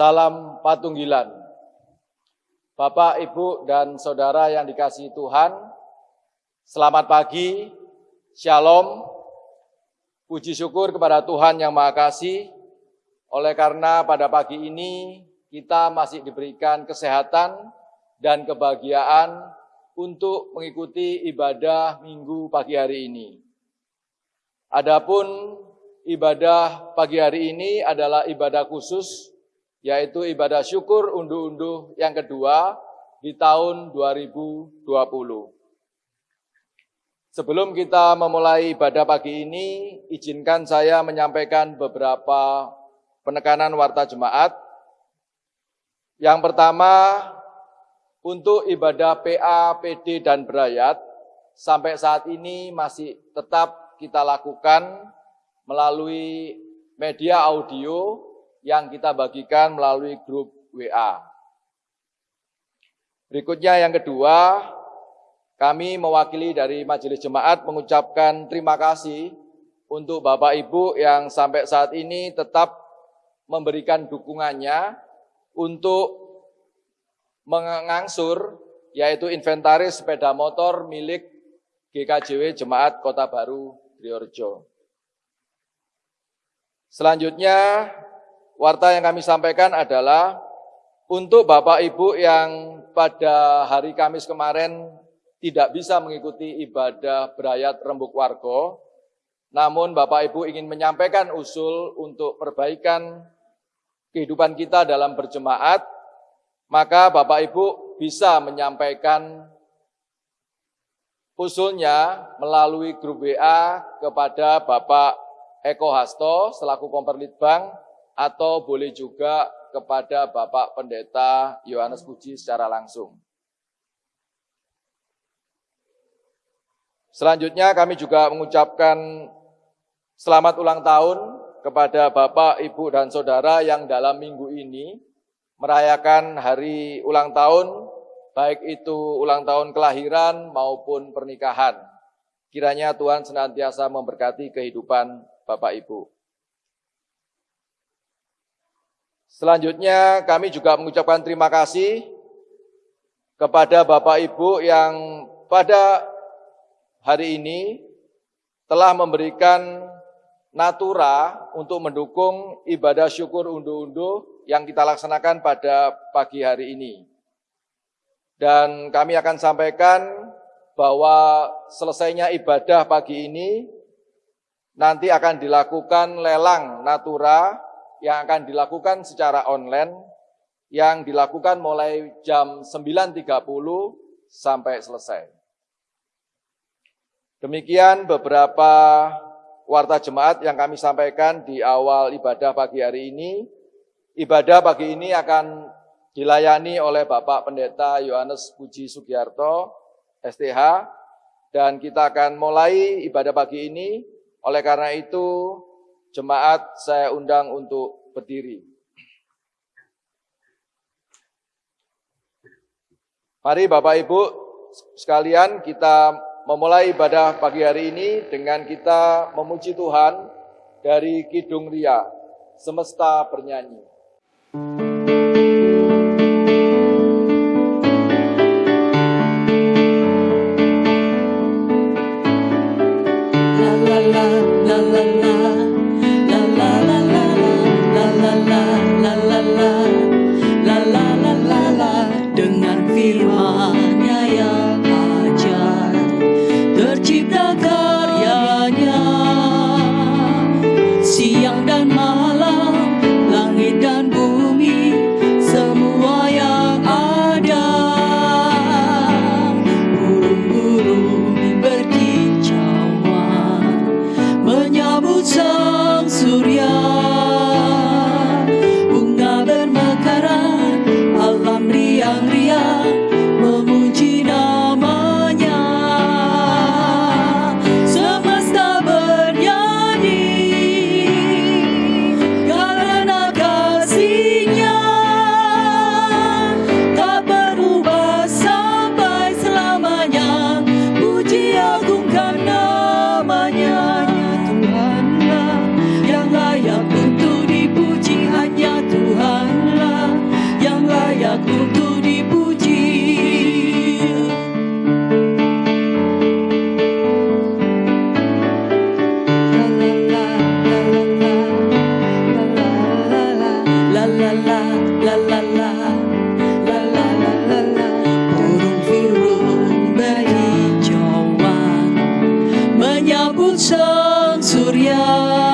Salam Patunggilan. Bapak, Ibu, dan Saudara yang dikasihi Tuhan, selamat pagi, Shalom, puji syukur kepada Tuhan yang Maha Kasih, oleh karena pada pagi ini kita masih diberikan kesehatan dan kebahagiaan untuk mengikuti ibadah minggu pagi hari ini. Adapun ibadah pagi hari ini adalah ibadah khusus yaitu ibadah syukur unduh-unduh yang kedua di tahun 2020. Sebelum kita memulai ibadah pagi ini, izinkan saya menyampaikan beberapa penekanan warta jemaat. Yang pertama, untuk ibadah PA, PD, dan berayat, sampai saat ini masih tetap kita lakukan melalui media audio yang kita bagikan melalui grup WA. Berikutnya yang kedua, kami mewakili dari Majelis Jemaat mengucapkan terima kasih untuk Bapak Ibu yang sampai saat ini tetap memberikan dukungannya untuk mengangsur yaitu inventaris sepeda motor milik GKJW Jemaat Kota Baru Priorjo. Selanjutnya warta yang kami sampaikan adalah untuk Bapak Ibu yang pada hari Kamis kemarin tidak bisa mengikuti ibadah berayat rembuk wargo, namun Bapak Ibu ingin menyampaikan usul untuk perbaikan kehidupan kita dalam berjemaat, maka Bapak Ibu bisa menyampaikan usulnya melalui grup WA kepada Bapak Eko Hasto selaku Komperlitbang atau boleh juga kepada Bapak Pendeta Yohanes Puji secara langsung. Selanjutnya kami juga mengucapkan selamat ulang tahun kepada Bapak, Ibu, dan Saudara yang dalam minggu ini merayakan hari ulang tahun, baik itu ulang tahun kelahiran maupun pernikahan. Kiranya Tuhan senantiasa memberkati kehidupan Bapak Ibu. Selanjutnya kami juga mengucapkan terima kasih kepada Bapak Ibu yang pada hari ini telah memberikan natura untuk mendukung ibadah syukur unduh-unduh yang kita laksanakan pada pagi hari ini. Dan kami akan sampaikan bahwa selesainya ibadah pagi ini nanti akan dilakukan lelang natura yang akan dilakukan secara online yang dilakukan mulai jam 9.30 sampai selesai. Demikian beberapa warta jemaat yang kami sampaikan di awal ibadah pagi hari ini. Ibadah pagi ini akan dilayani oleh Bapak Pendeta Yohanes Puji Sugiarto, STH, dan kita akan mulai ibadah pagi ini. Oleh karena itu, Jemaat saya undang untuk berdiri. Mari Bapak Ibu sekalian kita memulai ibadah pagi hari ini dengan kita memuji Tuhan dari Kidung Ria, semesta bernyanyi. Surya.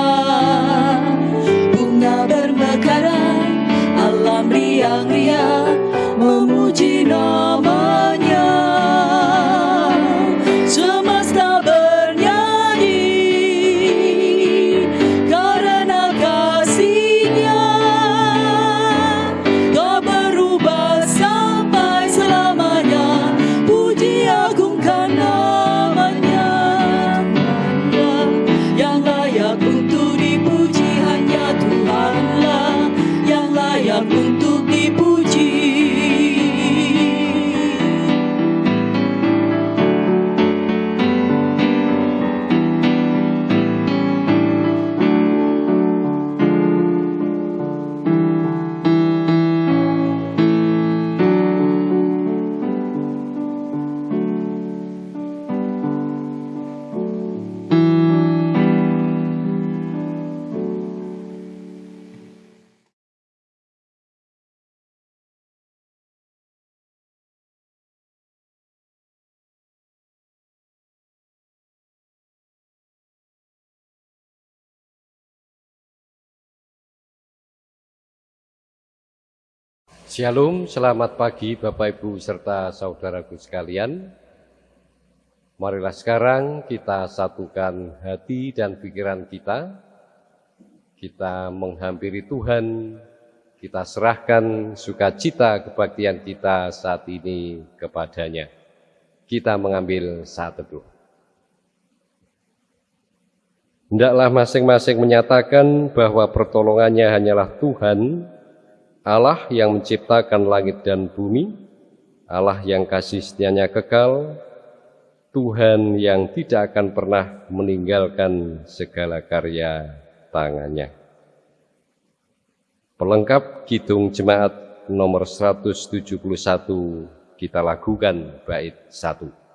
Shalom, selamat pagi Bapak Ibu serta saudaraku sekalian. Marilah sekarang kita satukan hati dan pikiran kita. Kita menghampiri Tuhan, kita serahkan sukacita kebaktian kita saat ini kepadanya. Kita mengambil saat teduh. Hendaklah masing-masing menyatakan bahwa pertolongannya hanyalah Tuhan Allah yang menciptakan langit dan bumi, Allah yang kasih setianya kekal, Tuhan yang tidak akan pernah meninggalkan segala karya tangannya. Pelengkap Kidung Jemaat nomor 171 kita lakukan bait 1.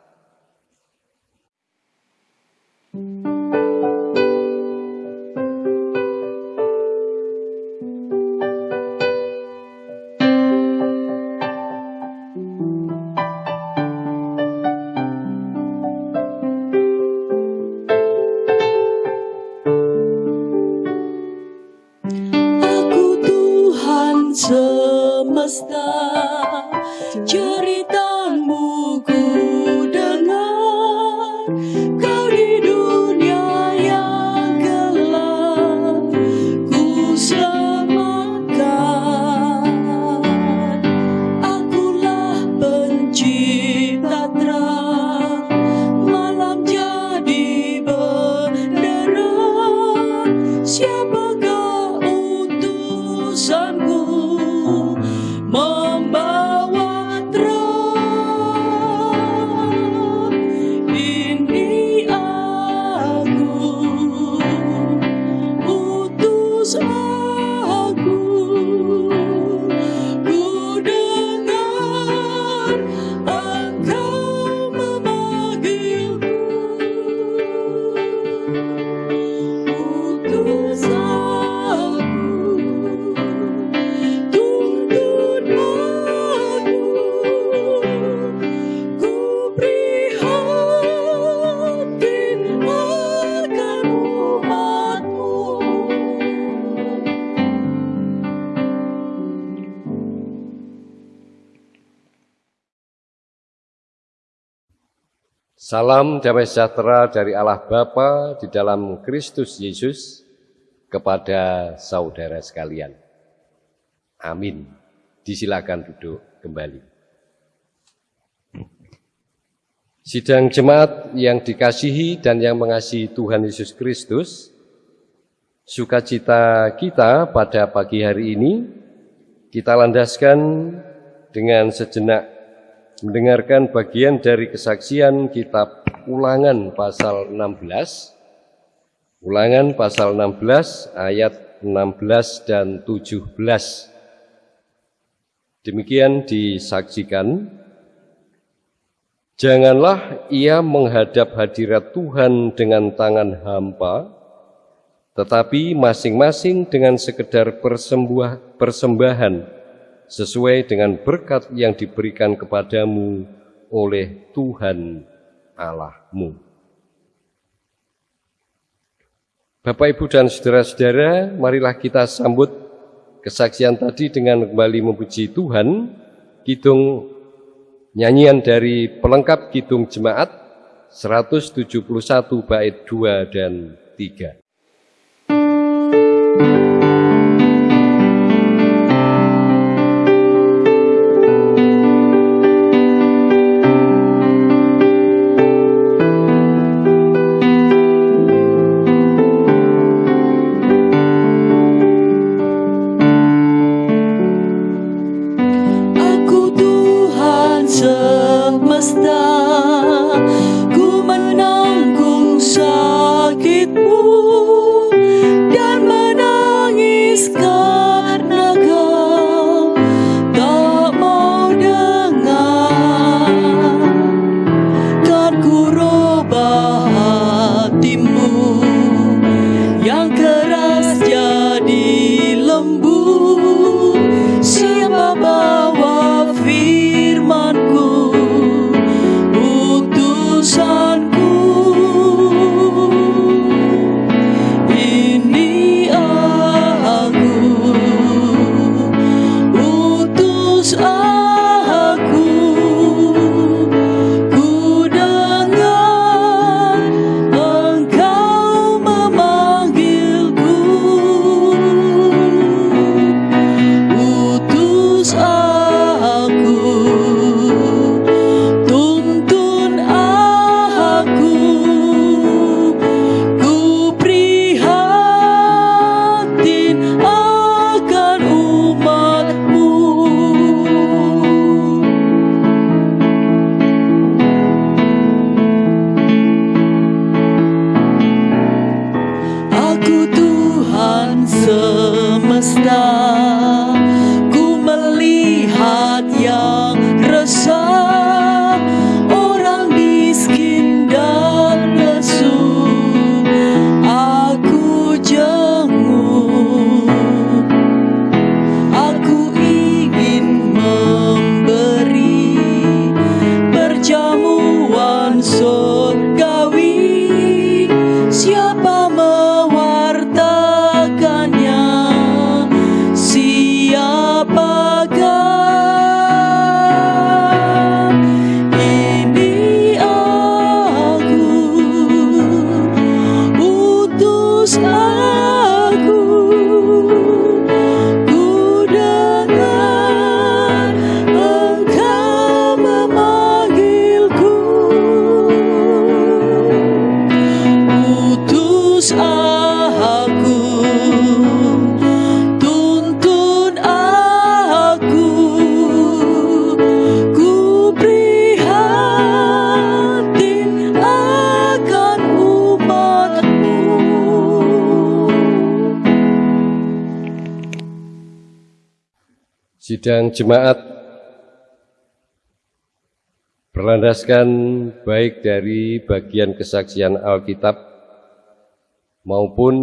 Salam damai sejahtera dari Allah Bapa di dalam Kristus Yesus kepada saudara sekalian. Amin. Disilakan duduk kembali. Sidang jemaat yang dikasihi dan yang mengasihi Tuhan Yesus Kristus, sukacita kita pada pagi hari ini kita landaskan dengan sejenak mendengarkan bagian dari kesaksian kitab Ulangan pasal 16 Ulangan pasal 16 ayat 16 dan 17 Demikian disaksikan. Janganlah ia menghadap hadirat Tuhan dengan tangan hampa, tetapi masing-masing dengan sekedar persembahan sesuai dengan berkat yang diberikan kepadamu oleh Tuhan Allahmu. Bapak, Ibu, dan saudara-saudara, marilah kita sambut kesaksian tadi dengan kembali memuji Tuhan. Kidung nyanyian dari pelengkap Kidung Jemaat 171 bait 2 dan 3. Jemaat berlandaskan baik dari bagian kesaksian Alkitab maupun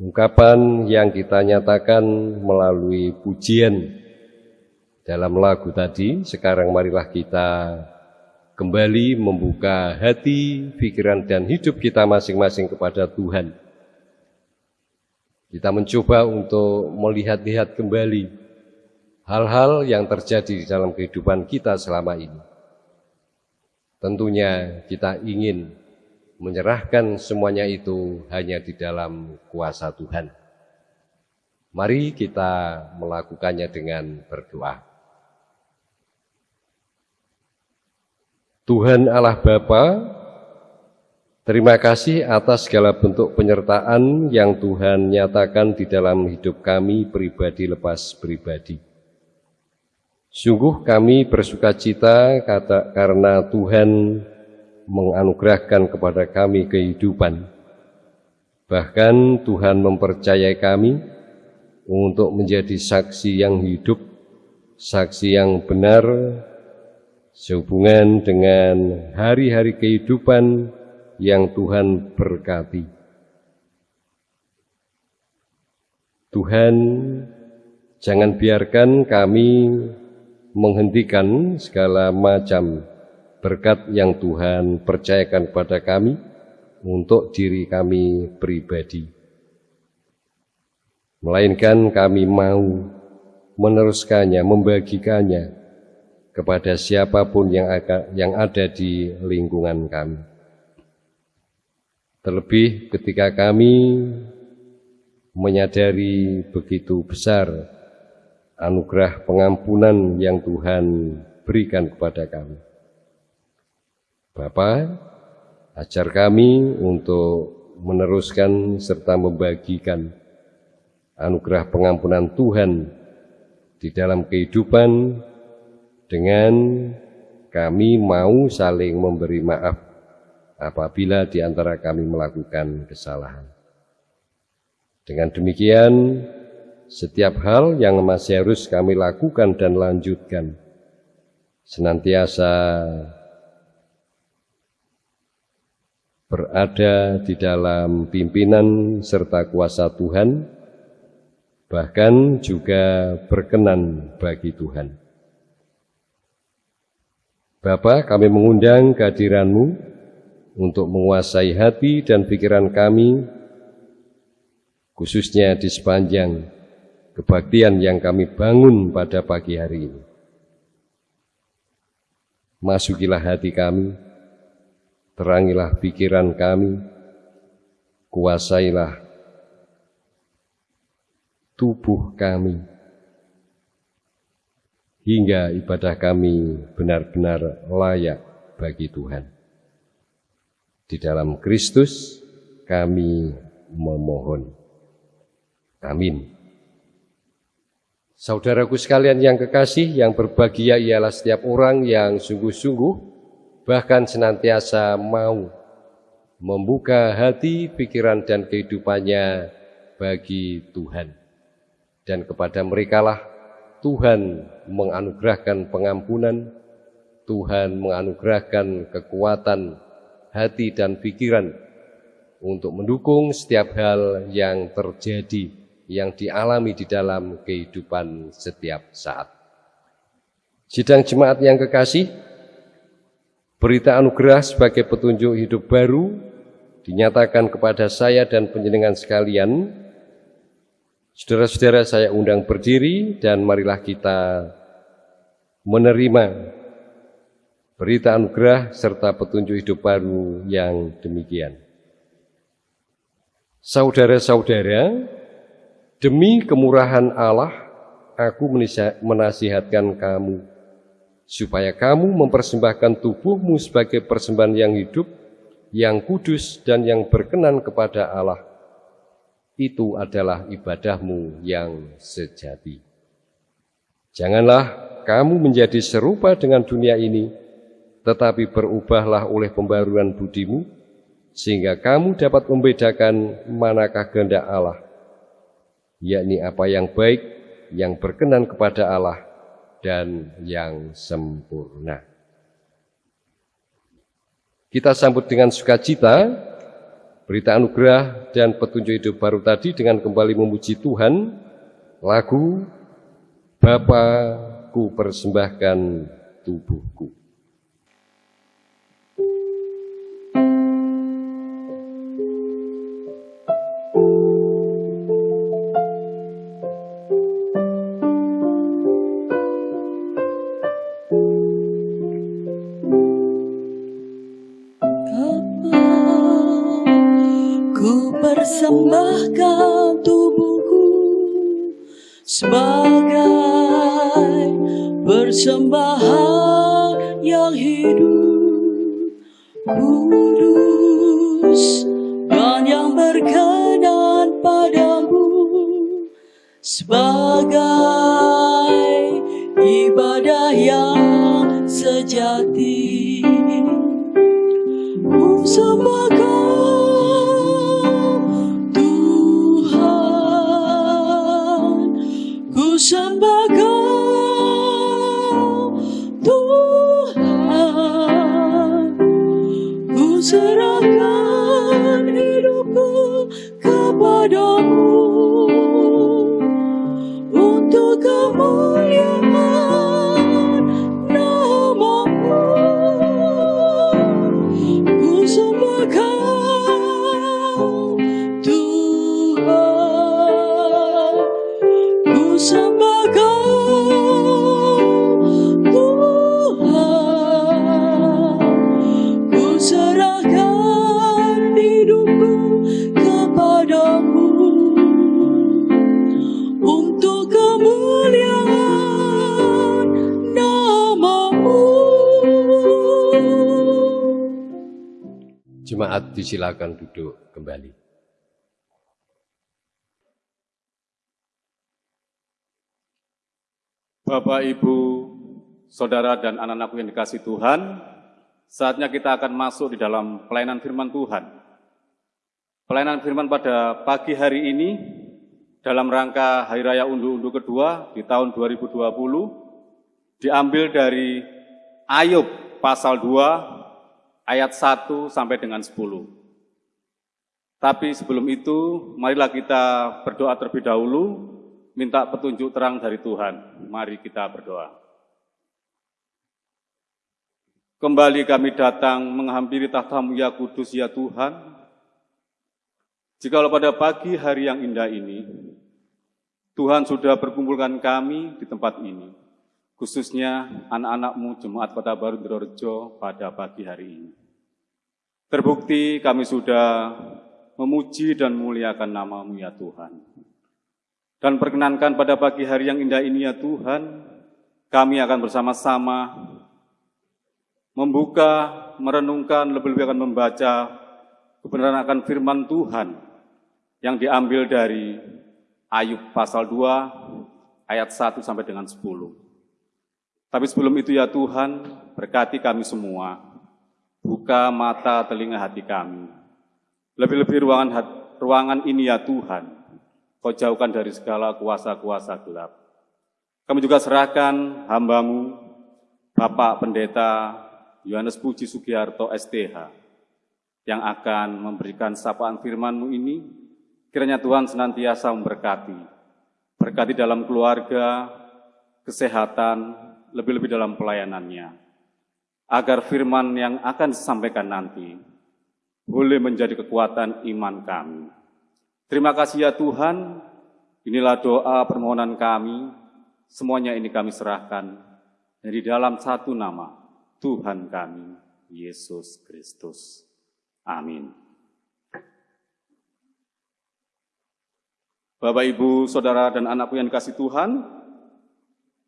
ungkapan yang kita nyatakan melalui pujian dalam lagu tadi. Sekarang marilah kita kembali membuka hati, pikiran, dan hidup kita masing-masing kepada Tuhan. Kita mencoba untuk melihat-lihat kembali hal-hal yang terjadi di dalam kehidupan kita selama ini. Tentunya kita ingin menyerahkan semuanya itu hanya di dalam kuasa Tuhan. Mari kita melakukannya dengan berdoa. Tuhan Allah Bapa, terima kasih atas segala bentuk penyertaan yang Tuhan nyatakan di dalam hidup kami pribadi lepas pribadi. Sungguh kami bersuka cita kata, karena Tuhan menganugerahkan kepada kami kehidupan. Bahkan Tuhan mempercayai kami untuk menjadi saksi yang hidup, saksi yang benar, sehubungan dengan hari-hari kehidupan yang Tuhan berkati. Tuhan, jangan biarkan kami menghentikan segala macam berkat yang Tuhan percayakan kepada kami, untuk diri kami pribadi. Melainkan kami mau meneruskannya, membagikannya kepada siapa pun yang ada di lingkungan kami. Terlebih ketika kami menyadari begitu besar anugerah pengampunan yang Tuhan berikan kepada kami. Bapa, ajar kami untuk meneruskan serta membagikan anugerah pengampunan Tuhan di dalam kehidupan dengan kami mau saling memberi maaf apabila di antara kami melakukan kesalahan. Dengan demikian, setiap hal yang masih harus kami lakukan dan lanjutkan, senantiasa berada di dalam pimpinan serta kuasa Tuhan, bahkan juga berkenan bagi Tuhan. Bapa, kami mengundang kehadiranmu untuk menguasai hati dan pikiran kami, khususnya di sepanjang kebaktian yang kami bangun pada pagi hari ini. Masukilah hati kami, terangilah pikiran kami, kuasailah tubuh kami, hingga ibadah kami benar-benar layak bagi Tuhan. Di dalam Kristus kami memohon. Amin. Saudaraku sekalian yang kekasih, yang berbahagia ialah setiap orang yang sungguh-sungguh, bahkan senantiasa mau membuka hati, pikiran, dan kehidupannya bagi Tuhan. Dan kepada merekalah Tuhan menganugerahkan pengampunan, Tuhan menganugerahkan kekuatan, hati dan pikiran untuk mendukung setiap hal yang terjadi, yang dialami di dalam kehidupan setiap saat. Sidang jemaat yang kekasih, berita anugerah sebagai petunjuk hidup baru dinyatakan kepada saya dan penjenengan sekalian. Saudara-saudara saya undang berdiri dan marilah kita menerima berita anugerah serta petunjuk hidup baru yang demikian. Saudara-saudara, demi kemurahan Allah, aku menasihatkan kamu, supaya kamu mempersembahkan tubuhmu sebagai persembahan yang hidup, yang kudus dan yang berkenan kepada Allah. Itu adalah ibadahmu yang sejati. Janganlah kamu menjadi serupa dengan dunia ini, tetapi berubahlah oleh pembaruan budimu, sehingga kamu dapat membedakan manakah kehendak Allah, yakni apa yang baik, yang berkenan kepada Allah, dan yang sempurna. Kita sambut dengan sukacita berita anugerah dan petunjuk hidup baru tadi dengan kembali memuji Tuhan, lagu Bapakku persembahkan tubuhku. Persembahkan tubuhku sebagai persembahan yang hidup kudus dan yang berkenan padamu sebagai ibadah yang sejati ku come. Disilakan duduk kembali. Bapak, Ibu, Saudara dan anak-anakku yang dikasih Tuhan, saatnya kita akan masuk di dalam pelayanan firman Tuhan. Pelayanan firman pada pagi hari ini dalam rangka Hari Raya Undu-Undu kedua di tahun 2020 diambil dari Ayub pasal 2 ayat 1 sampai dengan 10. Tapi sebelum itu, marilah kita berdoa terlebih dahulu, minta petunjuk terang dari Tuhan. Mari kita berdoa. Kembali kami datang menghampiri tahtamu ya kudus ya Tuhan. Jikalau pada pagi hari yang indah ini, Tuhan sudah berkumpulkan kami di tempat ini, khususnya anak-anakmu Jemaat Kota Baru Drorejo pada pagi hari ini. Terbukti kami sudah memuji dan memuliakan namamu ya Tuhan. Dan perkenankan pada pagi hari yang indah ini ya Tuhan, kami akan bersama-sama membuka, merenungkan, lebih-lebih akan membaca kebenaran akan firman Tuhan yang diambil dari Ayub pasal 2 ayat 1 sampai dengan 10. Tapi sebelum itu ya Tuhan, berkati kami semua, buka mata telinga hati kami. Lebih-lebih ruangan ruangan ini ya Tuhan, kau jauhkan dari segala kuasa-kuasa gelap. Kami juga serahkan hambamu, Bapak Pendeta Yohanes Puji Sugiharto STH yang akan memberikan sapaan firman-Mu ini, kiranya Tuhan senantiasa memberkati, berkati dalam keluarga, kesehatan, lebih-lebih dalam pelayanannya, agar firman yang akan disampaikan nanti boleh menjadi kekuatan iman kami. Terima kasih ya Tuhan, inilah doa permohonan kami, semuanya ini kami serahkan, dari dalam satu nama, Tuhan kami, Yesus Kristus. Amin. Bapak, Ibu, Saudara, dan anakku yang dikasih Tuhan,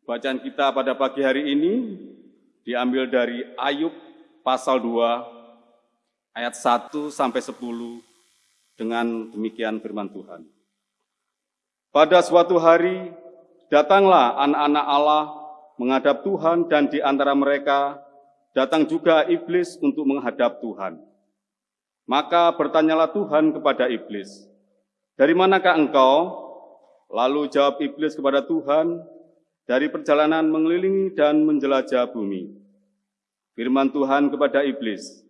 bacaan kita pada pagi hari ini diambil dari Ayub pasal 2 ayat 1 sampai 10 dengan demikian firman Tuhan. Pada suatu hari datanglah anak-anak Allah menghadap Tuhan dan di antara mereka datang juga iblis untuk menghadap Tuhan. Maka bertanyalah Tuhan kepada iblis, "Dari manakah engkau?" Lalu jawab iblis kepada Tuhan, "Dari perjalanan mengelilingi dan menjelajah bumi." Firman Tuhan kepada iblis,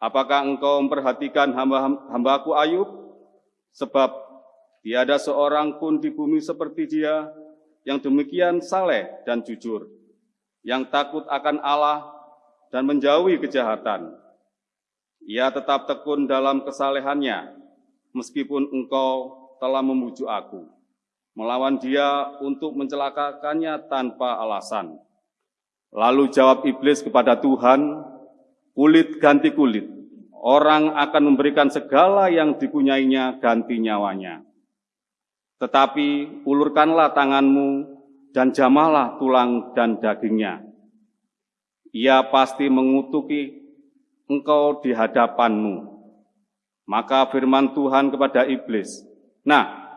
"Apakah engkau memperhatikan hamba-hambaku Ayub? Sebab tiada seorang pun di bumi seperti dia yang demikian saleh dan jujur, yang takut akan Allah dan menjauhi kejahatan. Ia tetap tekun dalam kesalehannya, meskipun engkau telah memujuk aku, melawan dia untuk mencelakakannya tanpa alasan. Lalu jawab iblis kepada Tuhan, kulit ganti kulit, orang akan memberikan segala yang dipunyainya ganti nyawanya. Tetapi ulurkanlah tanganmu dan jamalah tulang dan dagingnya ia pasti mengutuki engkau di hadapanmu. Maka firman Tuhan kepada iblis, Nah,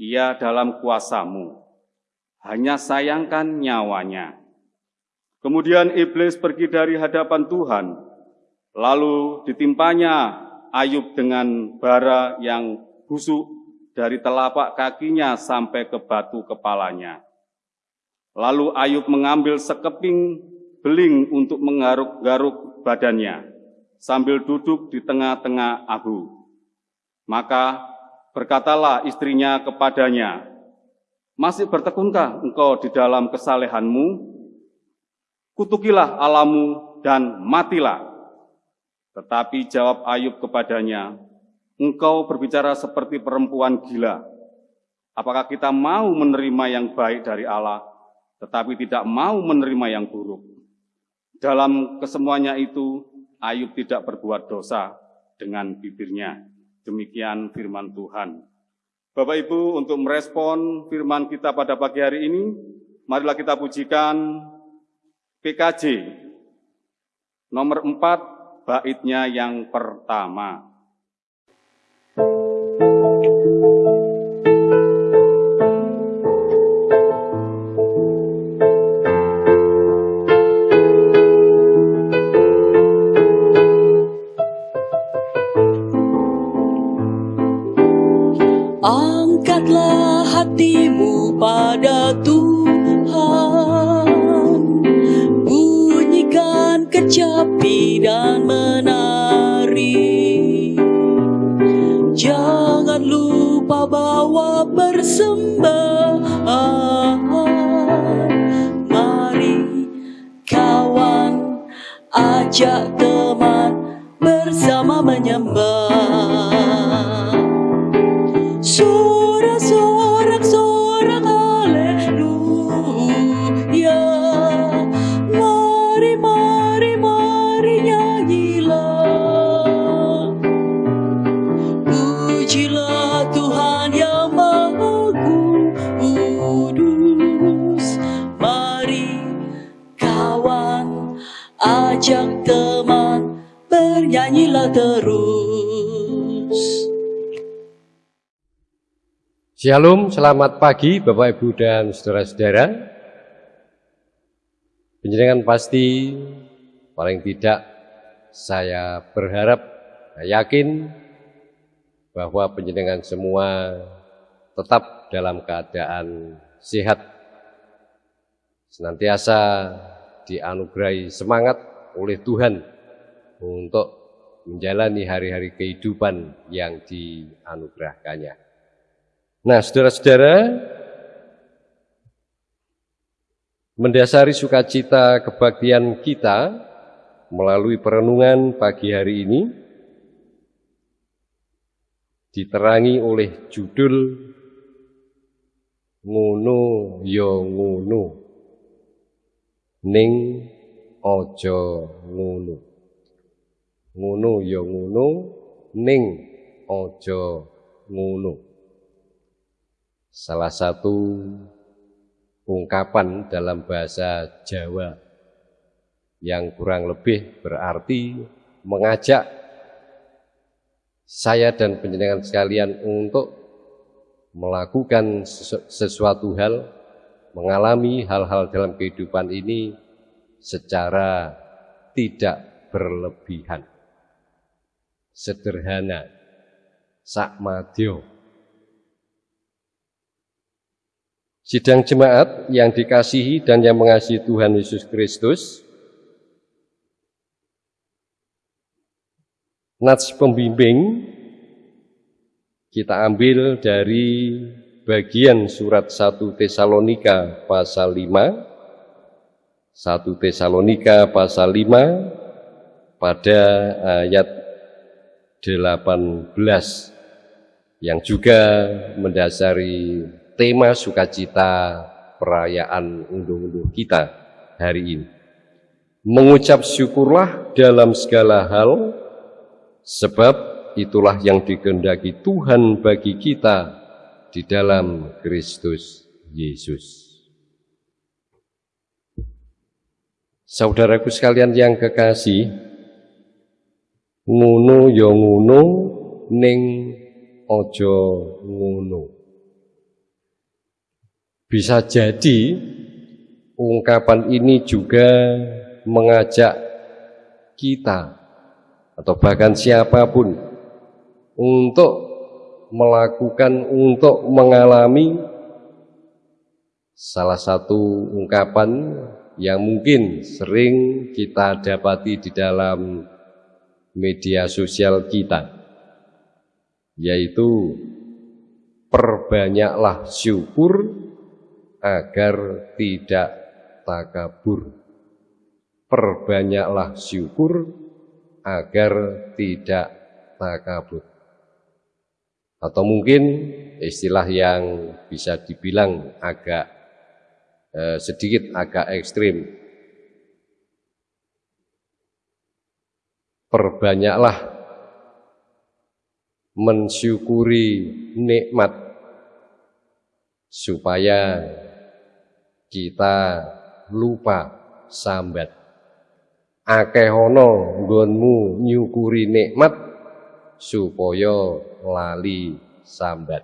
ia dalam kuasamu, hanya sayangkan nyawanya. Kemudian iblis pergi dari hadapan Tuhan, lalu ditimpanya Ayub dengan bara yang busuk dari telapak kakinya sampai ke batu kepalanya. Lalu Ayub mengambil sekeping beling untuk menggaruk-garuk badannya sambil duduk di tengah-tengah abu. Maka berkatalah istrinya kepadanya, masih bertekunkah engkau di dalam kesalehanmu? Kutukilah alamu dan matilah. Tetapi jawab Ayub kepadanya, engkau berbicara seperti perempuan gila. Apakah kita mau menerima yang baik dari Allah, tetapi tidak mau menerima yang buruk? Dalam kesemuanya itu, Ayub tidak berbuat dosa dengan bibirnya. Demikian firman Tuhan. Bapak Ibu, untuk merespon firman kita pada pagi hari ini, marilah kita pujikan PKJ nomor 4 baitnya yang pertama. Hatimu pada Tuhan. Bunyikan kecapi dan menari. Jangan lupa bawa persembahan Mari kawan ajak teman bersama menyembah bernyanyilah terus Shalom, selamat pagi Bapak Ibu dan saudara-saudara. Penjenengan pasti paling tidak saya berharap, saya yakin bahwa penjenengan semua tetap dalam keadaan sehat. Senantiasa dianugerahi semangat oleh Tuhan untuk menjalani hari-hari kehidupan yang dianugerahkannya. Nah, saudara-saudara, mendasari sukacita kebaktian kita melalui perenungan pagi hari ini diterangi oleh judul Ngono yo ya ngono ning ojo ngono yo ya ngono ning ojo ngono salah satu ungkapan dalam bahasa Jawa yang kurang lebih berarti mengajak saya dan penjenengan sekalian untuk melakukan sesuatu hal, mengalami hal-hal dalam kehidupan ini secara tidak berlebihan. Sederhana, sakmadyo, Sidang jemaat yang dikasihi dan yang mengasihi Tuhan Yesus Kristus, Nats pembimbing. Kita ambil dari bagian surat 1 Tesalonika pasal 5 1 Tesalonika pasal 5 pada ayat 18 yang juga mendasari tema sukacita perayaan unduh-unduh kita hari ini. Mengucap syukurlah dalam segala hal, sebab itulah yang dikehendaki Tuhan bagi kita di dalam Kristus Yesus. Saudaraku sekalian yang kekasih, ngono ya ngono ning ojo ngono. Bisa jadi ungkapan ini juga mengajak kita atau bahkan siapa pun untuk melakukan, untuk mengalami salah satu ungkapan yang mungkin sering kita dapati di dalam media sosial kita, yaitu perbanyaklah syukur agar tidak takabur. Perbanyaklah syukur agar tidak takabur. Atau mungkin istilah yang bisa dibilang agak eh, sedikit agak ekstrim. Perbanyaklah mensyukuri nikmat supaya kita lupa sambat. akeh ana nggonmu nyukuri nikmat supaya lali sambat.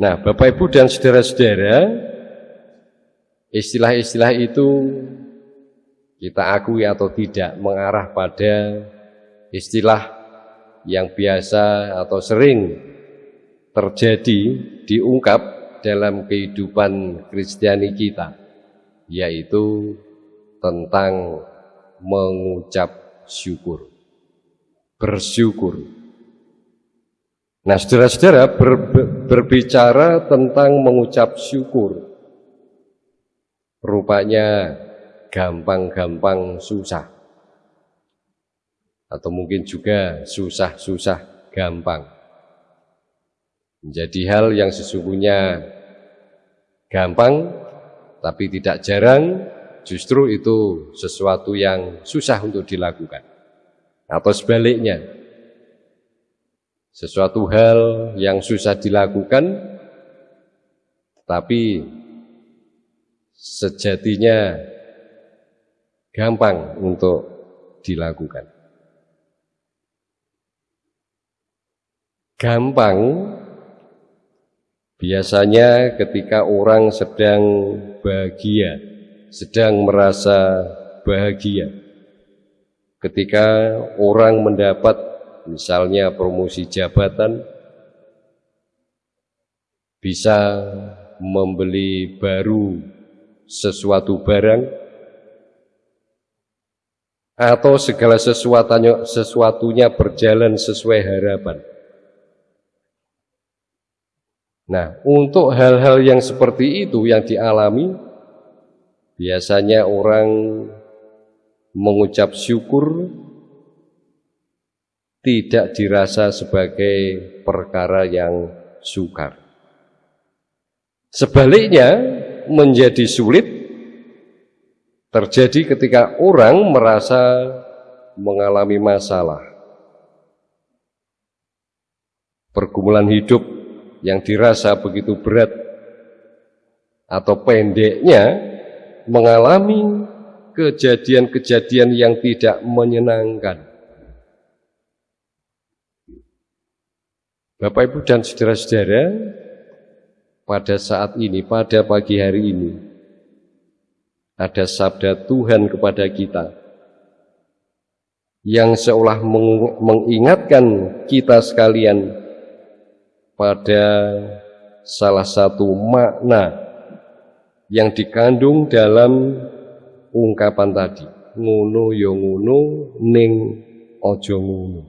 Nah, Bapak Ibu dan saudara-saudara, istilah-istilah itu kita akui atau tidak mengarah pada istilah yang biasa atau sering terjadi diungkap dalam kehidupan Kristiani kita yaitu tentang mengucap syukur bersyukur. Nah saudara-saudara ber, berbicara tentang mengucap syukur Rupanya gampang-gampang susah. Atau mungkin juga susah-susah gampang. Menjadi hal yang sesungguhnya gampang Tapi tidak jarang justru itu sesuatu yang susah untuk dilakukan. Atau sebaliknya Sesuatu hal yang susah dilakukan Tapi sejatinya gampang untuk dilakukan. Gampang biasanya ketika orang sedang bahagia, sedang merasa bahagia. Ketika orang mendapat misalnya promosi jabatan, bisa membeli baru sesuatu barang atau segala sesuatunya, sesuatunya berjalan sesuai harapan. Nah, untuk hal-hal yang seperti itu yang dialami, biasanya orang mengucap syukur tidak dirasa sebagai perkara yang sukar. Sebaliknya, menjadi sulit terjadi ketika orang merasa mengalami masalah. Pergumulan hidup yang dirasa begitu berat atau pendeknya mengalami kejadian-kejadian yang tidak menyenangkan. Bapak Ibu dan saudara-saudara, pada saat ini, pada pagi hari ini, ada sabda Tuhan kepada kita yang seolah mengingatkan kita sekalian pada salah satu makna yang dikandung dalam ungkapan tadi. Ngono yo ya ngono ning ojo ngono.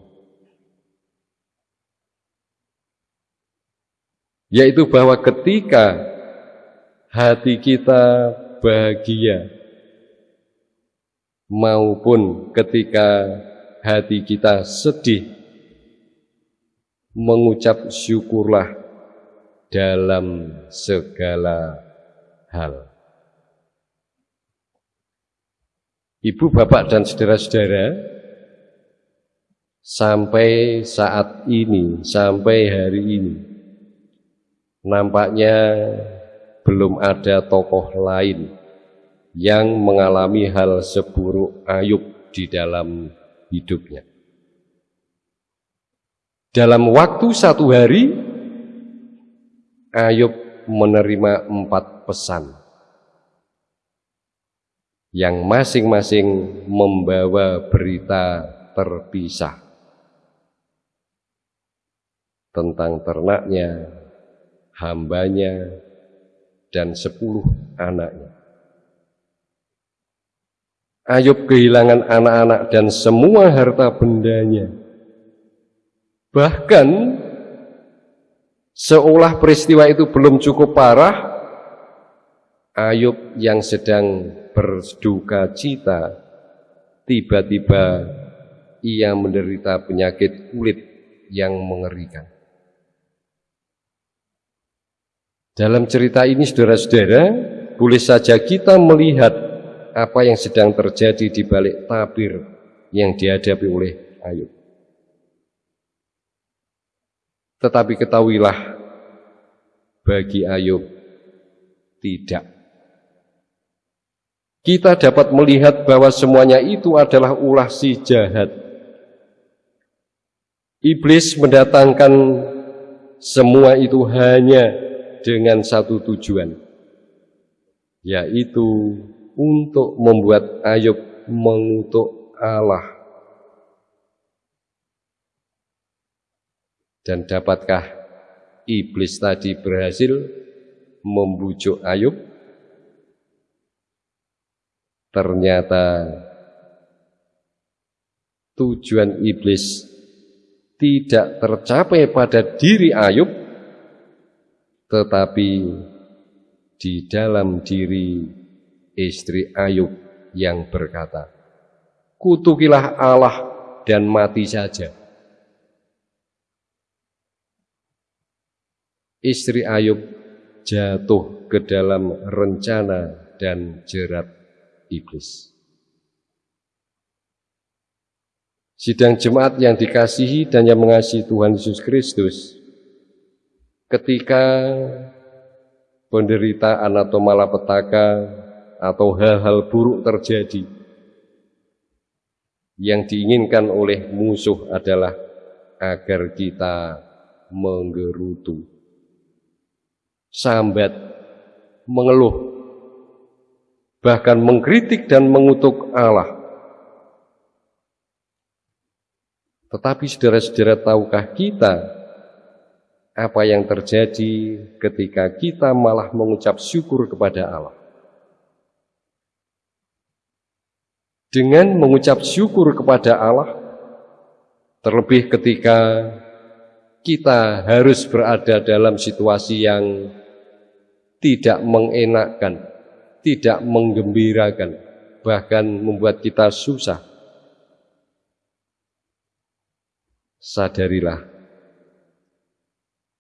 Yaitu bahwa ketika hati kita bahagia maupun ketika hati kita sedih mengucap syukurlah dalam segala hal. Ibu, bapak, dan saudara-saudara, sampai saat ini, sampai hari ini, nampaknya belum ada tokoh lain yang mengalami hal seburuk Ayub di dalam hidupnya. Dalam waktu satu hari, Ayub menerima empat pesan yang masing-masing membawa berita terpisah tentang ternaknya, hambanya, dan sepuluh anaknya. Ayub kehilangan anak-anak dan semua harta bendanya. Bahkan seolah peristiwa itu belum cukup parah, Ayub yang sedang berduka cita, tiba-tiba ia menderita penyakit kulit yang mengerikan. Dalam cerita ini saudara-saudara, boleh saja kita melihat apa yang sedang terjadi di balik tabir yang dihadapi oleh Ayub. Tetapi ketahuilah, bagi Ayub tidak. kita dapat melihat bahwa semuanya itu adalah ulah si jahat. Iblis mendatangkan semua itu hanya dengan satu tujuan, yaitu untuk membuat Ayub mengutuk Allah. Dan dapatkah iblis tadi berhasil membujuk Ayub? Ternyata tujuan iblis tidak tercapai pada diri Ayub, tetapi di dalam diri istri Ayub yang berkata, Kutukilah Allah dan mati saja. Istri Ayub jatuh ke dalam rencana dan jerat iblis. Sidang jemaat yang dikasihi dan yang mengasihi Tuhan Yesus Kristus, ketika penderitaan atau malapetaka atau hal-hal buruk terjadi, yang diinginkan oleh musuh adalah agar kita menggerutu, sambat, mengeluh, bahkan mengkritik dan mengutuk Allah. Tetapi saudara-saudara tahukah kita apa yang terjadi ketika kita malah mengucap syukur kepada Allah? Dengan mengucap syukur kepada Allah, terlebih ketika kita harus berada dalam situasi yang tidak mengenakkan, tidak menggembirakan, bahkan membuat kita susah sadarilah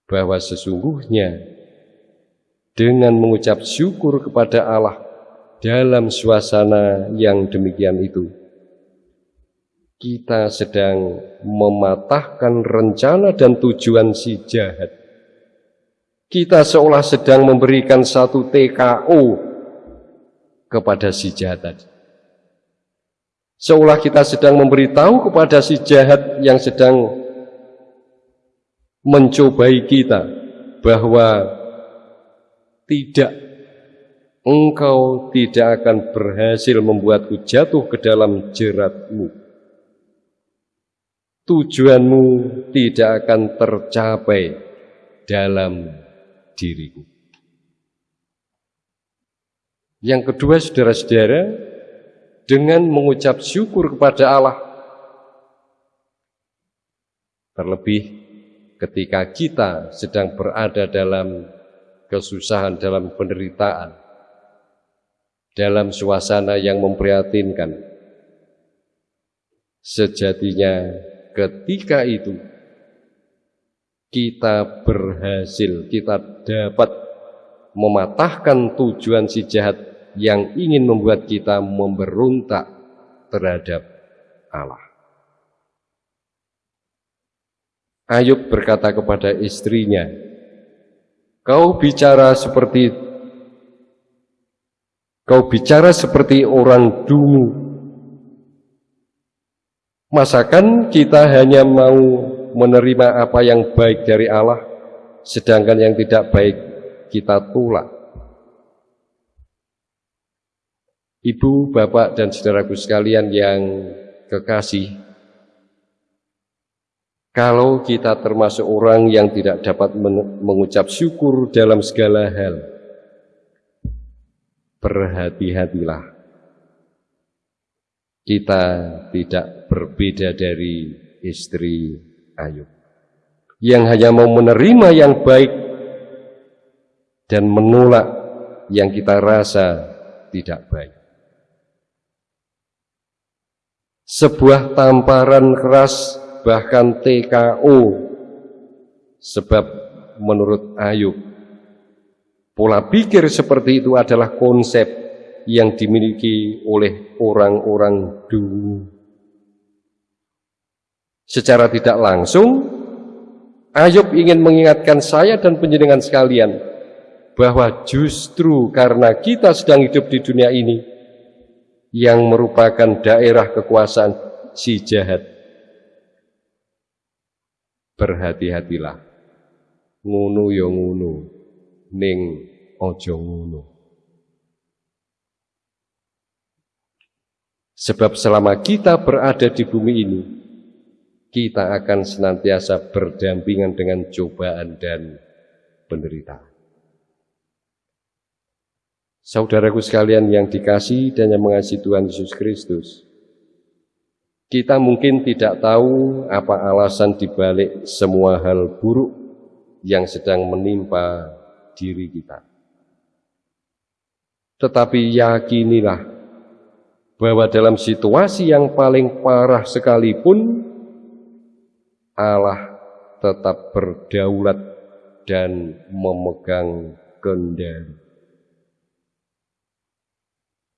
bahwa sesungguhnya dengan mengucap syukur kepada Allah dalam suasana yang demikian itu kita sedang mematahkan rencana dan tujuan si jahat. Kita seolah sedang memberikan satu TKO kepada si jahat tadi. Seolah kita sedang memberitahu kepada si jahat yang sedang mencobai kita bahwa tidak engkau tidak akan berhasil membuatku jatuh ke dalam jeratmu. Tujuanmu tidak akan tercapai dalam diriku. Yang kedua, saudara-saudara, dengan mengucap syukur kepada Allah. Terlebih ketika kita sedang berada dalam kesusahan, dalam penderitaan, dalam suasana yang memprihatinkan. Sejatinya ketika itu kita berhasil, kita dapat mematahkan tujuan si jahat yang ingin membuat kita memberontak terhadap Allah. Ayub berkata kepada istrinya, Kau bicara seperti Kau bicara seperti orang dungu. Masakan kita hanya mau menerima apa yang baik dari Allah, sedangkan yang tidak baik kita tolak. Ibu, Bapak, dan saudaraku sekalian yang kekasih, kalau kita termasuk orang yang tidak dapat mengucap syukur dalam segala hal, berhati-hatilah. Kita tidak berbeda dari istri Ayub. Yang hanya mau menerima yang baik dan menolak yang kita rasa tidak baik. sebuah tamparan keras bahkan TKO sebab menurut Ayub pola pikir seperti itu adalah konsep yang dimiliki oleh orang-orang dulu secara tidak langsung Ayub ingin mengingatkan saya dan penjenengan sekalian bahwa justru karena kita sedang hidup di dunia ini yang merupakan daerah kekuasaan si jahat. Berhati-hatilah. Ngunu ya ngunu, ning ojo ngunu. Sebab selama kita berada di bumi ini, kita akan senantiasa berdampingan dengan cobaan dan penderitaan. Saudaraku sekalian yang dikasih dan yang mengasihi Tuhan Yesus Kristus, kita mungkin tidak tahu apa alasan dibalik semua hal buruk yang sedang menimpa diri kita. Tetapi yakinilah bahwa dalam situasi yang paling parah sekalipun, Allah tetap berdaulat dan memegang kendali.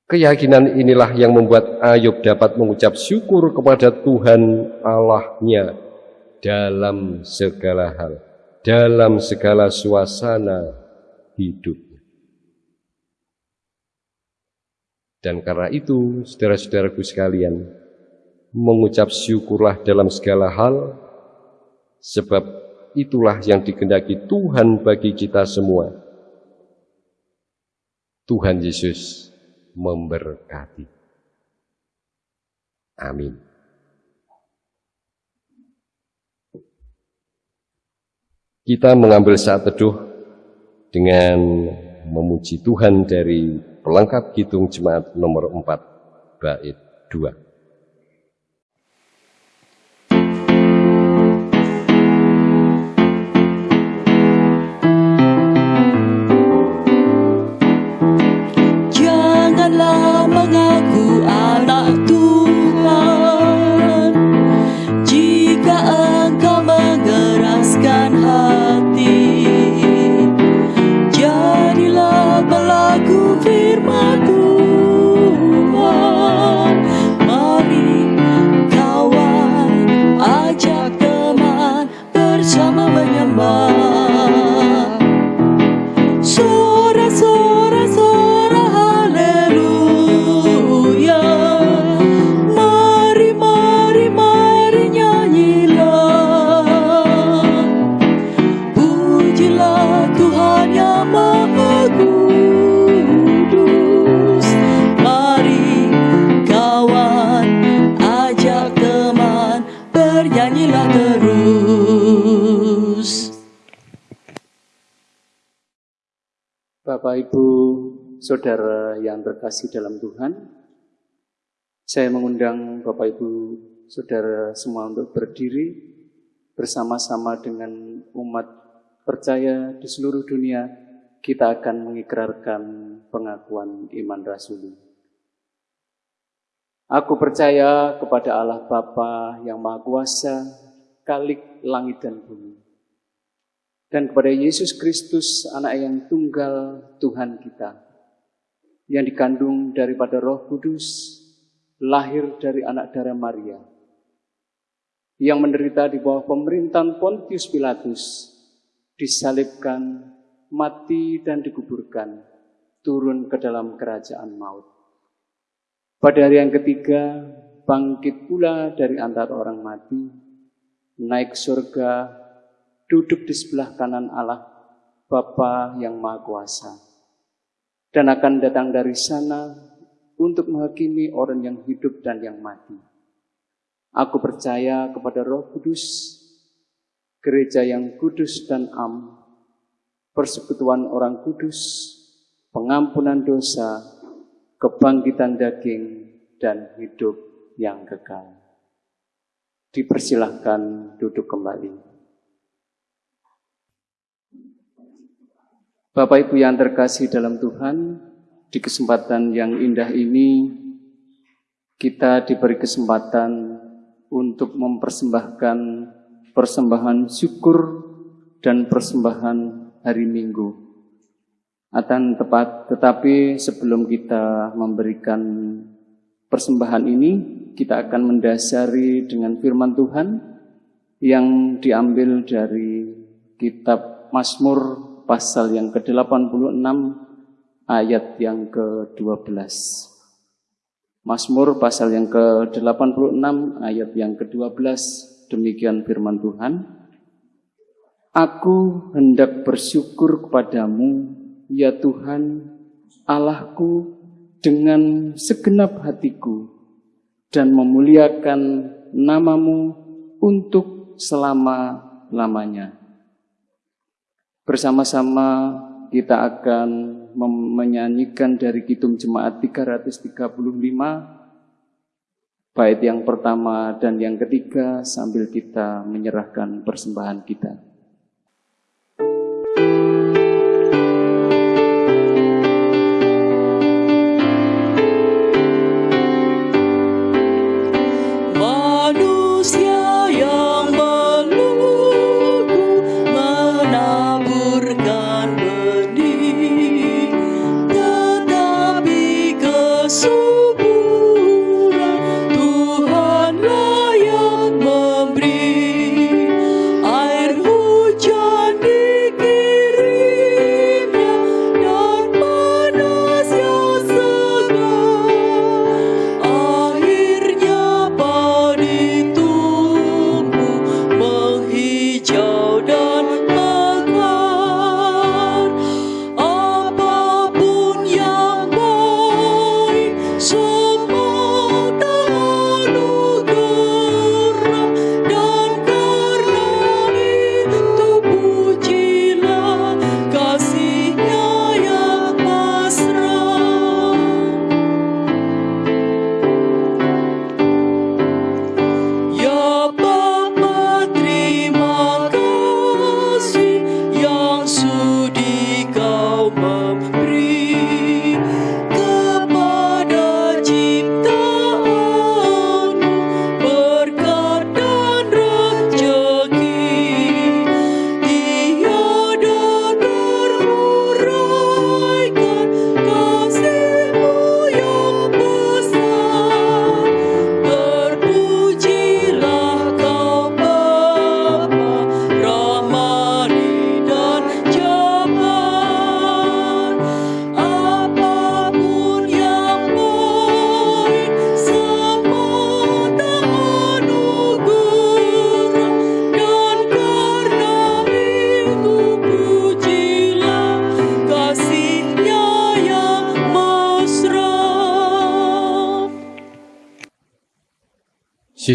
Keyakinan inilah yang membuat Ayub dapat mengucap syukur kepada Tuhan Allahnya dalam segala hal, dalam segala suasana hidupnya. Dan karena itu, saudara-saudaraku sekalian, mengucap syukurlah dalam segala hal, Sebab itulah yang dikendaki Tuhan bagi kita semua. Tuhan Yesus memberkati. Amin. Kita mengambil saat teduh dengan memuji Tuhan dari pelengkap hitung jemaat nomor 4 bait 2. Saudara yang terkasih dalam Tuhan, saya mengundang Bapak Ibu saudara semua untuk berdiri bersama-sama dengan umat percaya di seluruh dunia, kita akan mengikrarkan pengakuan iman rasuli. Aku percaya kepada Allah Bapa yang Maha Kuasa, Kalik langit dan bumi. Dan kepada Yesus Kristus, anak yang tunggal Tuhan kita, yang dikandung daripada Roh Kudus, lahir dari anak darah Maria, yang menderita di bawah pemerintahan Pontius Pilatus, disalibkan, mati dan dikuburkan, turun ke dalam kerajaan maut. Pada hari yang ketiga, bangkit pula dari antara orang mati, naik surga, duduk di sebelah kanan Allah, Bapa yang Maha Kuasa dan akan datang dari sana untuk menghakimi orang yang hidup dan yang mati. Aku percaya kepada Roh Kudus, gereja yang kudus dan am, persekutuan orang kudus, pengampunan dosa, kebangkitan daging, dan hidup yang kekal. Dipersilahkan duduk kembali. Bapak Ibu yang terkasih dalam Tuhan, di kesempatan yang indah ini kita diberi kesempatan untuk mempersembahkan persembahan syukur dan persembahan hari Minggu. Akan tepat, tetapi sebelum kita memberikan persembahan ini, kita akan mendasari dengan firman Tuhan yang diambil dari kitab Mazmur pasal yang ke-86 ayat yang ke-12. Mazmur pasal yang ke-86 ayat yang ke-12 demikian firman Tuhan. Aku hendak bersyukur kepadamu ya Tuhan Allahku dengan segenap hatiku dan memuliakan namamu untuk selama-lamanya. Bersama-sama kita akan menyanyikan dari Kidung Jemaat 335 bait yang pertama dan yang ketiga sambil kita menyerahkan persembahan kita.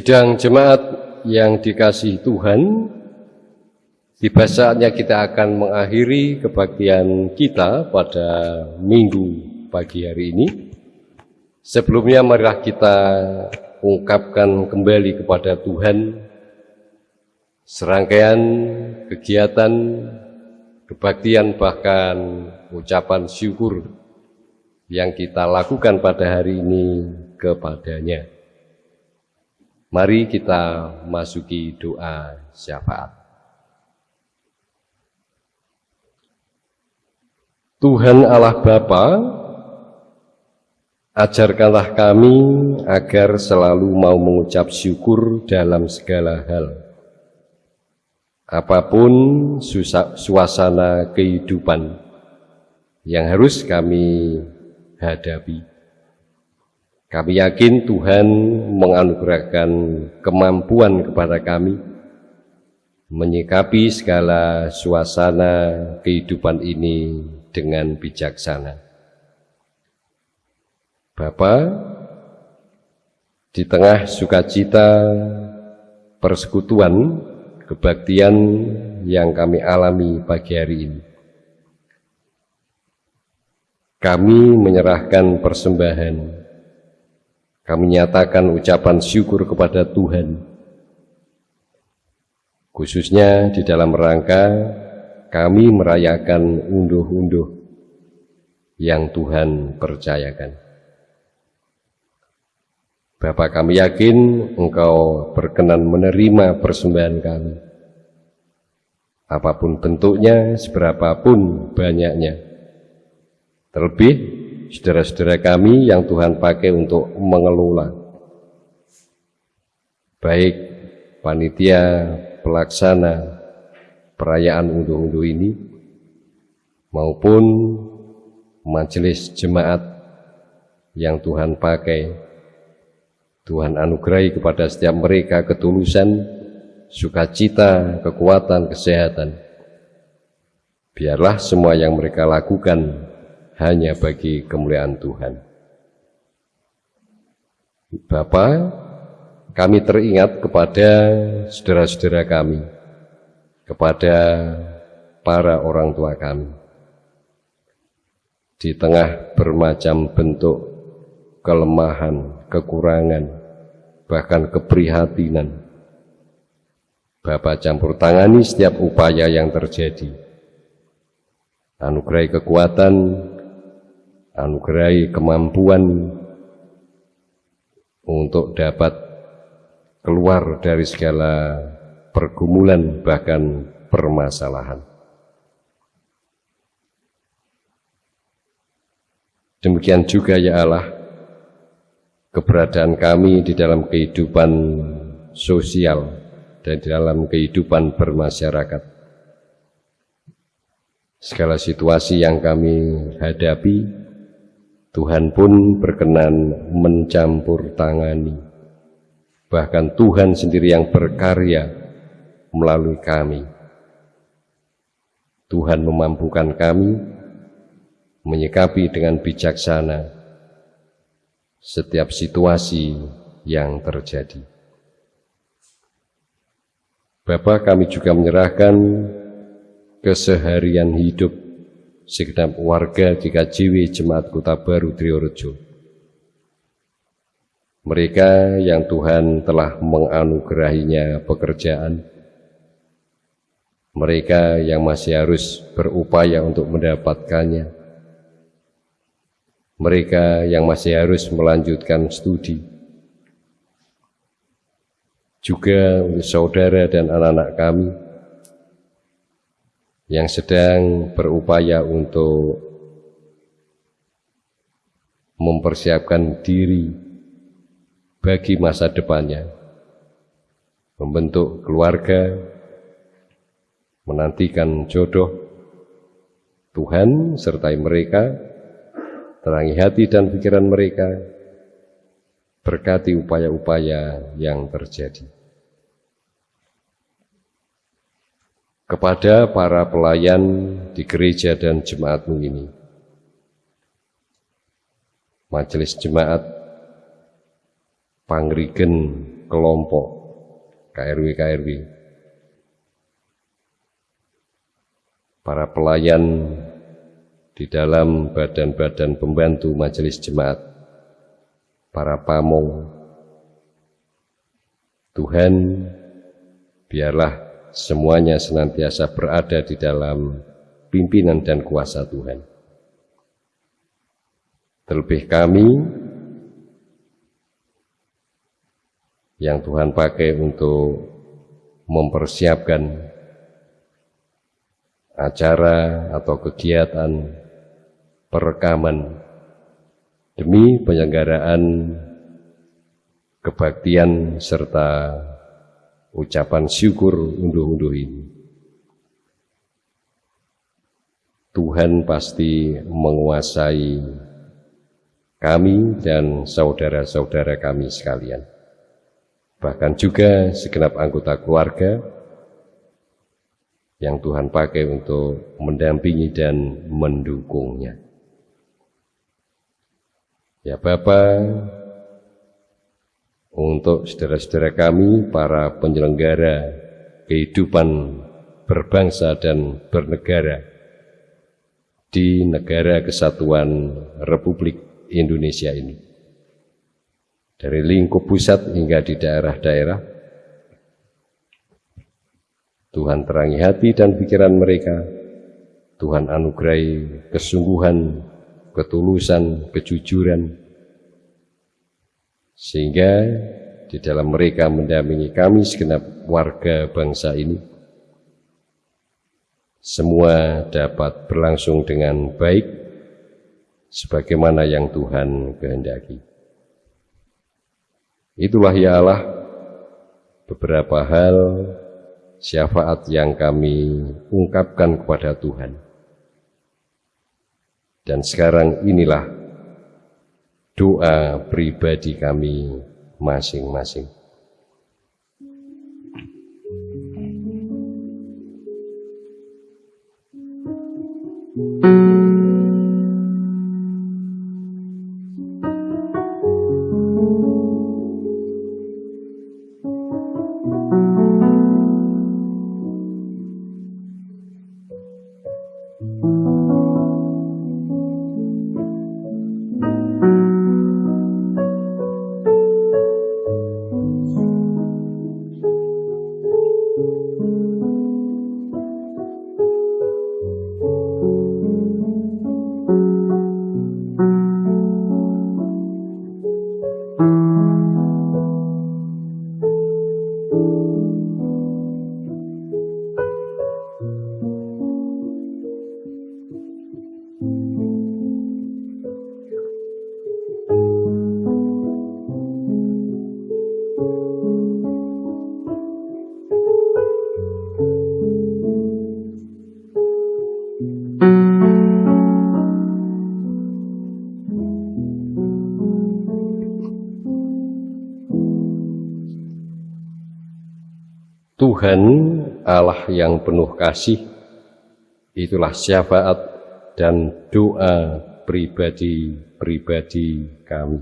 Sidang jemaat yang dikasih Tuhan, tiba saatnya kita akan mengakhiri kebaktian kita pada minggu pagi hari ini. Sebelumnya marilah kita ungkapkan kembali kepada Tuhan serangkaian kegiatan kebaktian bahkan ucapan syukur yang kita lakukan pada hari ini kepadanya. Mari kita masuki doa syafaat. Tuhan Allah Bapa, ajarkanlah kami agar selalu mau mengucap syukur dalam segala hal. Apa pun suasana kehidupan yang harus kami hadapi. Kami yakin Tuhan menganugerahkan kemampuan kepada kami menyikapi segala suasana kehidupan ini dengan bijaksana. Bapa, di tengah sukacita persekutuan kebaktian yang kami alami pagi hari ini, kami menyerahkan persembahan kami nyatakan ucapan syukur kepada Tuhan, khususnya di dalam rangka kami merayakan unduh-unduh yang Tuhan percayakan. Bapak kami yakin Engkau berkenan menerima persembahan kami. Apa pun bentuknya, seberapapun banyaknya. Terlebih saudara-saudara kami yang Tuhan pakai untuk mengelola baik panitia pelaksana perayaan unduh-unduh ini maupun majelis jemaat yang Tuhan pakai Tuhan anugerahi kepada setiap mereka ketulusan, sukacita, kekuatan, kesehatan. Biarlah semua yang mereka lakukan hanya bagi kemuliaan Tuhan. Bapa, kami teringat kepada saudara-saudara kami, kepada para orang tua kami. Di tengah bermacam bentuk kelemahan, kekurangan, bahkan keprihatinan, Bapak campur tangani setiap upaya yang terjadi. Anugerai kekuatan, anugerai kemampuan untuk dapat keluar dari segala pergumulan bahkan permasalahan. Demikian juga ya Allah, keberadaan kami di dalam kehidupan sosial dan di dalam kehidupan bermasyarakat. Segala situasi yang kami hadapi, Tuhan pun berkenan mencampur tangani. Bahkan Tuhan sendiri yang berkarya melalui kami. Tuhan memampukan kami menyikapi dengan bijaksana setiap situasi yang terjadi. Bapak kami juga menyerahkan keseharian hidup segenap warga di KJW Jemaat Kota Baru Triorejo. Mereka yang Tuhan telah menganugerahinya pekerjaan, mereka yang masih harus berupaya untuk mendapatkannya, mereka yang masih harus melanjutkan studi, juga untuk saudara dan anak-anak kami yang sedang berupaya untuk mempersiapkan diri bagi masa depannya, membentuk keluarga, menantikan jodoh, Tuhan sertai mereka terangi hati dan pikiran mereka, berkati upaya-upaya yang terjadi. Kepada para pelayan di gereja dan jemaatmu ini, majelis jemaat, pangrigen, kelompok, KRW-KRW, para pelayan di dalam badan-badan pembantu majelis jemaat, para pamong. Tuhan, biarlah semuanya senantiasa berada di dalam pimpinan dan kuasa Tuhan. Terlebih kami yang Tuhan pakai untuk mempersiapkan acara atau kegiatan perekaman demi penyelenggaraan kebaktian serta ucapan syukur unduh-unduh ini. Tuhan pasti menguasai kami dan saudara-saudara kami sekalian. Bahkan juga segenap anggota keluarga yang Tuhan pakai untuk mendampingi dan mendukungnya. Ya Bapak, untuk saudara-saudara kami, para penyelenggara kehidupan berbangsa dan bernegara di negara kesatuan Republik Indonesia ini. Dari lingkup pusat hingga di daerah-daerah, Tuhan terangi hati dan pikiran mereka, Tuhan anugerahi kesungguhan ketulusan, kejujuran, sehingga di dalam mereka mendampingi kami segenap warga bangsa ini, semua dapat berlangsung dengan baik, sebagaimana yang Tuhan kehendaki. Itulah ya Allah beberapa hal syafaat yang kami ungkapkan kepada Tuhan dan sekarang inilah doa pribadi kami masing-masing. Tuhan Allah yang penuh kasih, itulah syafaat dan doa pribadi-pribadi kami.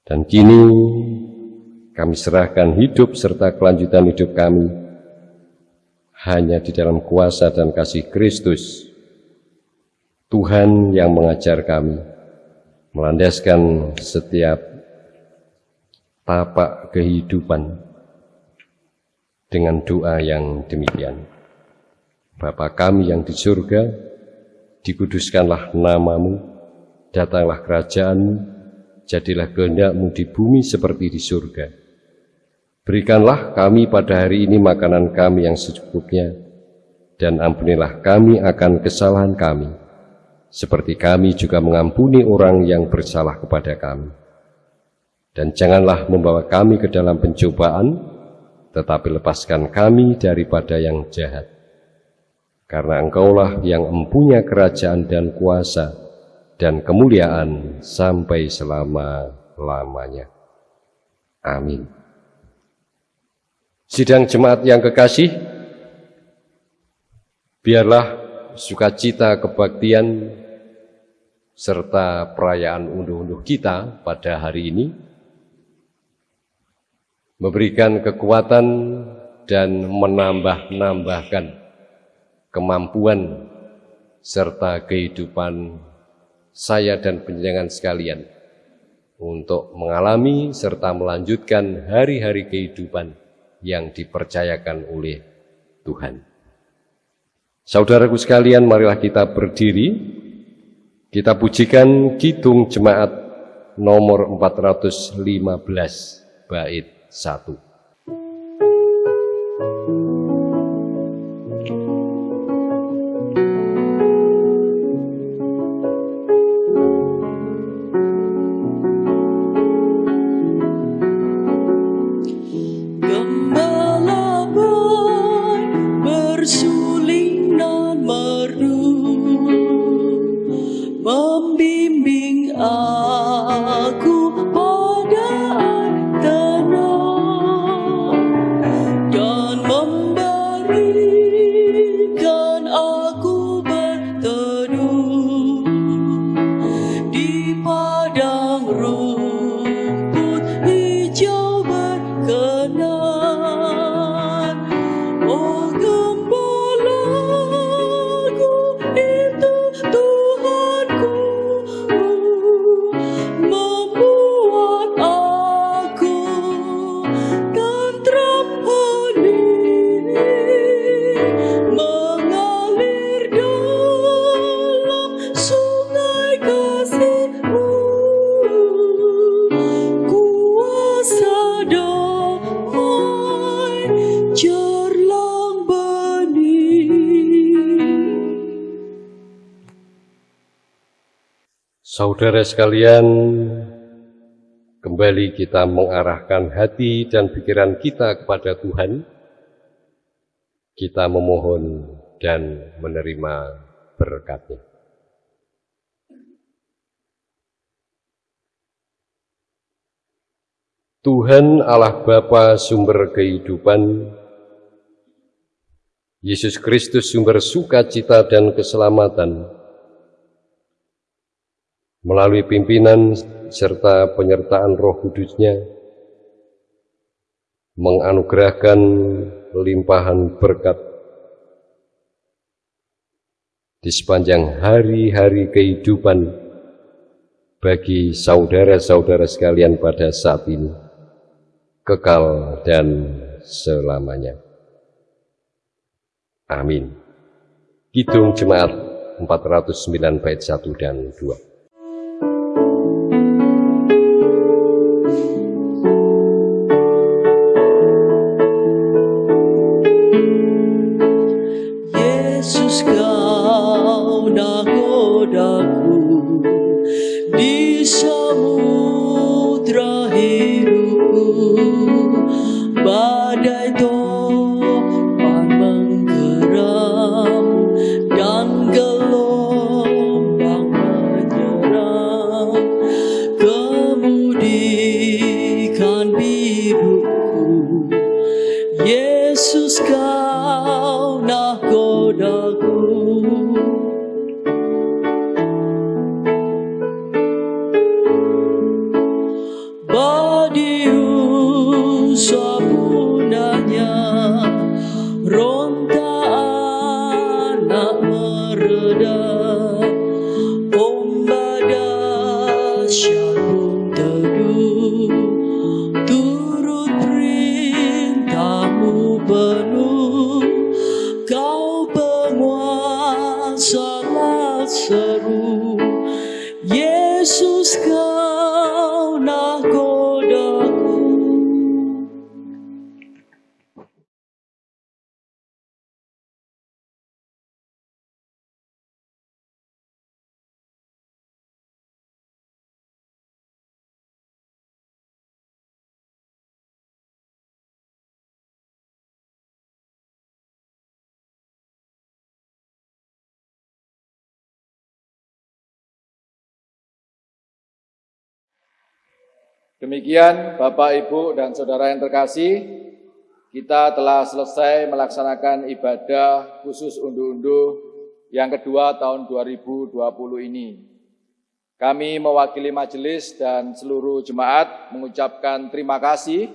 Dan kini kami serahkan hidup serta kelanjutan hidup kami hanya di dalam kuasa dan kasih Kristus. Tuhan yang mengajar kami, melandaskan setiap tapak kehidupan dengan doa yang demikian. Bapa kami yang di surga, dikuduskanlah namamu, datanglah kerajaanmu, jadilah kehendakmu di bumi seperti di surga. Berikanlah kami pada hari ini makanan kami yang secukupnya, dan ampunilah kami akan kesalahan kami, seperti kami juga mengampuni orang yang bersalah kepada kami. Dan janganlah membawa kami ke dalam pencobaan, tetapi lepaskan kami daripada yang jahat. Karena engkaulah yang empunya kerajaan dan kuasa dan kemuliaan sampai selama-lamanya. Amin. Sidang jemaat yang kekasih, biarlah sukacita kebaktian serta perayaan unduh-unduh kita pada hari ini memberikan kekuatan dan menambah-nambahkan kemampuan serta kehidupan saya dan penjenengan sekalian untuk mengalami serta melanjutkan hari-hari kehidupan yang dipercayakan oleh Tuhan. Saudaraku sekalian, marilah kita berdiri, kita pujikan Kidung Jemaat nomor 415 bait satu. Saudara sekalian, kembali kita mengarahkan hati dan pikiran kita kepada Tuhan. Kita memohon dan menerima berkatnya. Tuhan Allah Bapa sumber kehidupan, Yesus Kristus sumber sukacita dan keselamatan, melalui pimpinan serta penyertaan roh kudusnya, menganugerahkan limpahan berkat di sepanjang hari-hari kehidupan bagi saudara-saudara sekalian pada saat ini kekal dan selamanya. Amin. Kidung Jemaat 409 bait 1 dan 2. Demikian Bapak, Ibu, dan Saudara yang terkasih, kita telah selesai melaksanakan ibadah khusus unduh-unduh yang kedua tahun 2020 ini. Kami mewakili majelis dan seluruh jemaat mengucapkan terima kasih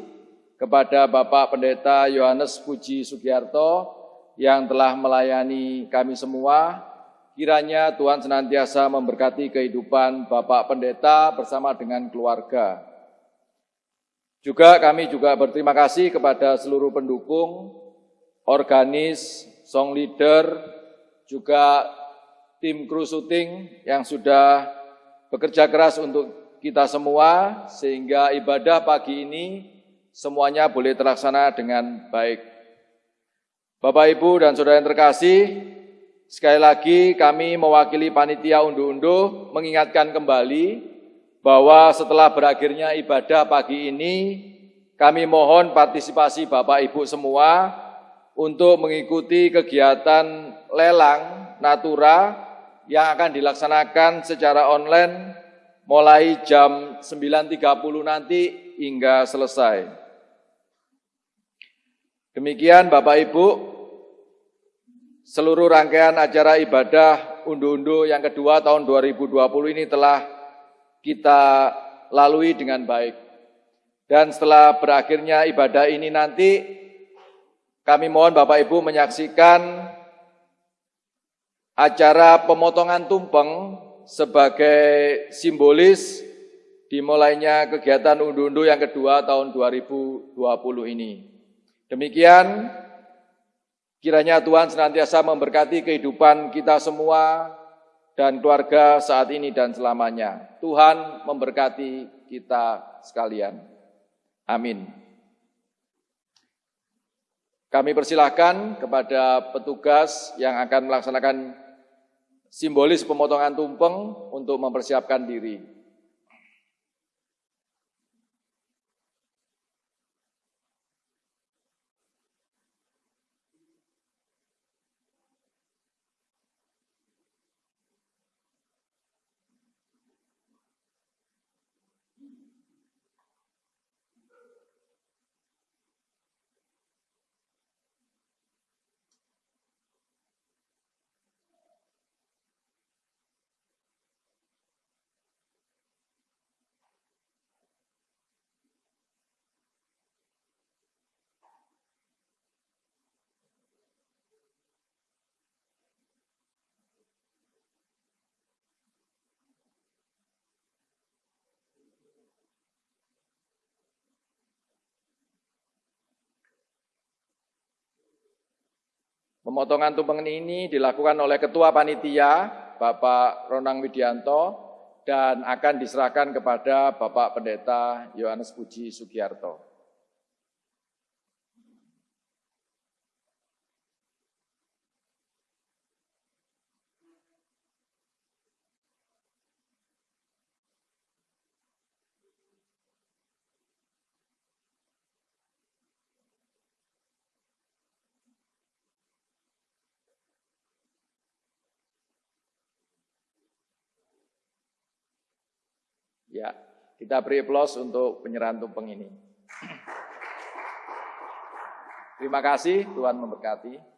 kepada Bapak Pendeta Yohanes Puji Sugiarto yang telah melayani kami semua. Kiranya Tuhan senantiasa memberkati kehidupan Bapak Pendeta bersama dengan keluarga. Juga kami juga berterima kasih kepada seluruh pendukung, organis, song leader, juga tim kru syuting yang sudah bekerja keras untuk kita semua sehingga ibadah pagi ini semuanya boleh terlaksana dengan baik. Bapak, Ibu, dan Saudara yang terkasih, sekali lagi kami mewakili panitia unduh-unduh mengingatkan kembali bahwa setelah berakhirnya ibadah pagi ini, kami mohon partisipasi Bapak Ibu semua untuk mengikuti kegiatan lelang Natura yang akan dilaksanakan secara online mulai jam 9.30 nanti hingga selesai. Demikian Bapak Ibu, seluruh rangkaian acara ibadah unduh-unduh yang kedua tahun 2020 ini telah kita lalui dengan baik. Dan setelah berakhirnya ibadah ini nanti, kami mohon Bapak Ibu menyaksikan acara pemotongan tumpeng sebagai simbolis dimulainya kegiatan undu-undu yang kedua tahun 2020 ini. Demikian, kiranya Tuhan senantiasa memberkati kehidupan kita semua, dan keluarga saat ini dan selamanya. Tuhan memberkati kita sekalian. Amin. Kami persilahkan kepada petugas yang akan melaksanakan simbolis pemotongan tumpeng untuk mempersiapkan diri. Pemotongan tumpeng ini dilakukan oleh Ketua Panitia, Bapak Ronang Widianto, dan akan diserahkan kepada Bapak Pendeta Yohanes Puji Sugiarto. Ya, kita beri aplaus untuk penyerahan tumpeng ini. Terima kasih, Tuhan memberkati.